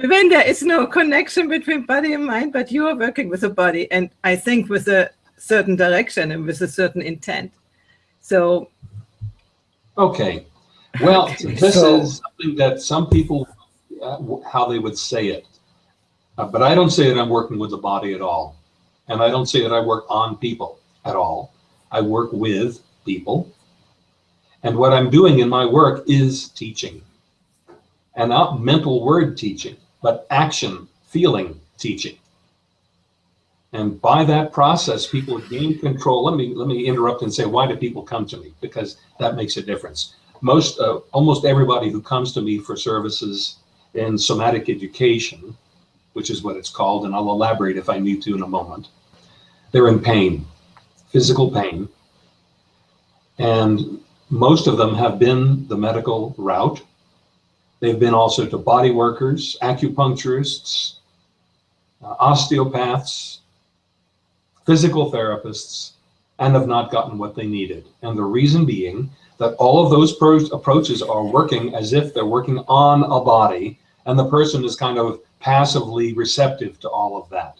when there is no connection between body and mind, but you are working with a body, and I think with a certain direction and with a certain intent. So. Okay. Well, this So- is something that some people, uh, how they would say it. Uh, but I don't say that I'm working with the body at all. And I don't say that I work on people at all. I work with people. And what I'm doing in my work is teaching. And not mental word teaching, but action, feeling teaching. And by that process, people gain control. Let me let me interrupt and say, why do people come to me? Because that makes a difference. Most, uh, almost everybody who comes to me for services in somatic education, which is what it's called, and I'll elaborate if I need to in a moment, they're in pain, physical pain. And most of them have been the medical route. They've been also to body workers, acupuncturists, uh, osteopaths, physical therapists, and have not gotten what they needed. And the reason being that all of those pro- approaches are working as if they're working on a body, and the person is kind of passively receptive to all of that.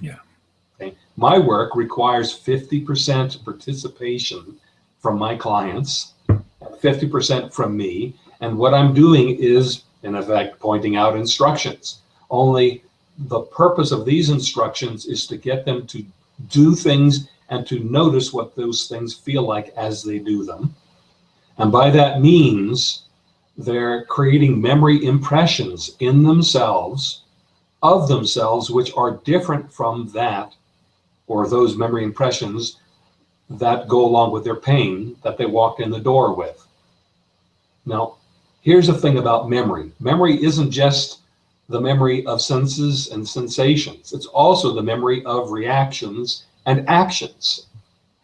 Yeah. Okay. My work requires 50% participation from my clients, 50% from me. And what I'm doing is, in effect, pointing out instructions. Only the purpose of these instructions is to get them to do things and to notice what those things feel like as they do them. And by that means, they're creating memory impressions in themselves of themselves, which are different from that or those memory impressions that go along with their pain that they walked in the door with. Now, here's the thing about memory. Memory isn't just the memory of senses and sensations. It's also the memory of reactions and actions,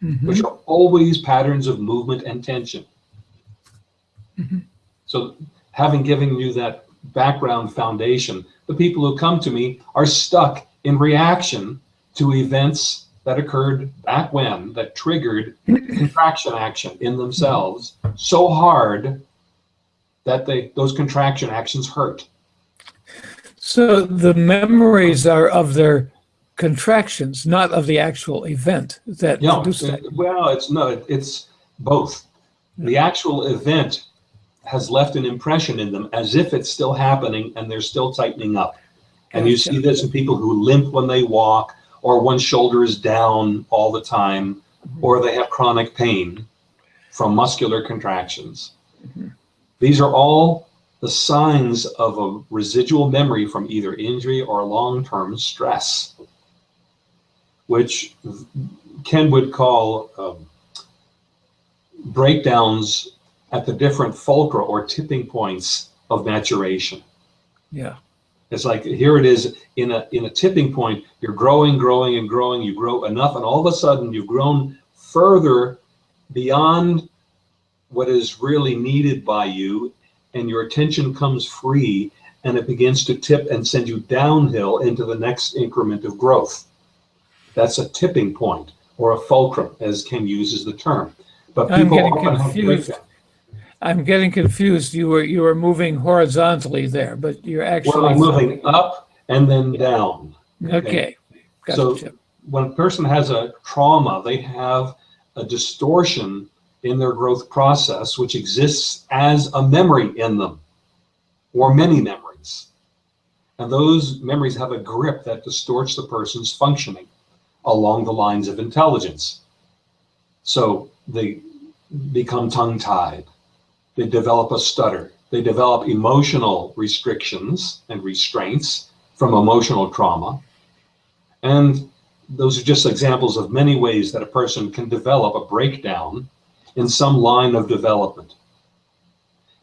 Mhm. which are always patterns of movement and tension. Mhm. So having given you that background foundation, the people who come to me are stuck in reaction to events that occurred back when that triggered contraction action in themselves so hard that they those contraction actions hurt. So the memories are of their contractions, not of the actual event that No, produced that. well, it's no, it- it's both. The actual event has left an impression in them as if it's still happening and they're still tightening up. And you see this in people who limp when they walk, or one shoulder is down all the time, mm-hmm. or they have chronic pain from muscular contractions. These are all the signs of a residual memory from either injury or long-term stress, which Ken would call um, breakdowns at the different fulcra or tipping points of maturation. Yeah. It's like here it is in a in a tipping point. You're growing, growing, and growing. You grow enough, and all of a sudden you've grown further beyond what is really needed by you, and your attention comes free, and it begins to tip and send you downhill into the next increment of growth. That's a tipping point or a fulcrum, as Ken uses the term. But I'm people getting often have confused. I'm getting confused. You were you were moving horizontally there, but you're actually Well, I'm moving up and then down. Okay. So- Gotcha. when a person has a trauma, they have a distortion in their growth process, which exists as a memory in them, or many memories. And those memories have a grip that distorts the person's functioning along the lines of intelligence. So they become tongue tied, they develop a stutter, they develop emotional restrictions and restraints from emotional trauma. And those are just examples of many ways that a person can develop a breakdown in some line of development.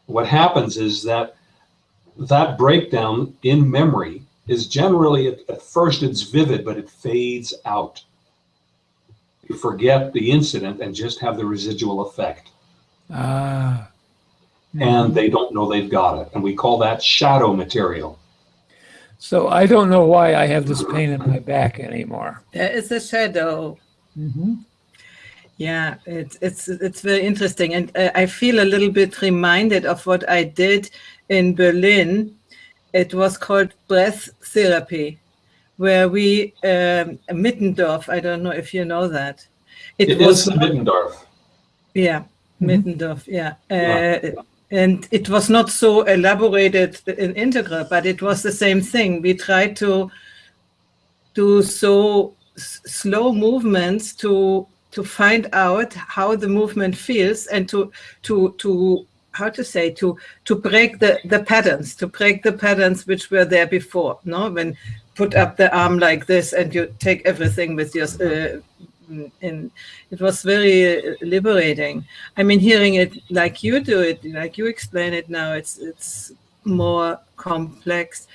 What happens is that that breakdown in memory is generally, at, at first it's vivid, but it fades out. You forget the incident and just have the residual effect. Ah. And they don't know they've got it. And we call that shadow material. So I don't know why I have this pain in my back anymore. There is a shadow. Mm-hmm. Yeah, it's it's it's very interesting, and uh, I feel a little bit reminded of what I did in Berlin it was called breath therapy, where we um, Middendorf. I don't know if you know that. It was Middendorf. Yeah, Mhm. Middendorf. Yeah. Yeah. Uh, and it was not so elaborated in integral, but it was the same thing. We tried to do so s- slow movements to to find out how the movement feels and to to to how to say to to break the the patterns to break the patterns which were there before no? When put up the arm like this and you take everything with your uh, in it was very uh, liberating. I mean hearing it like you do it like you explain it now it's it's more complex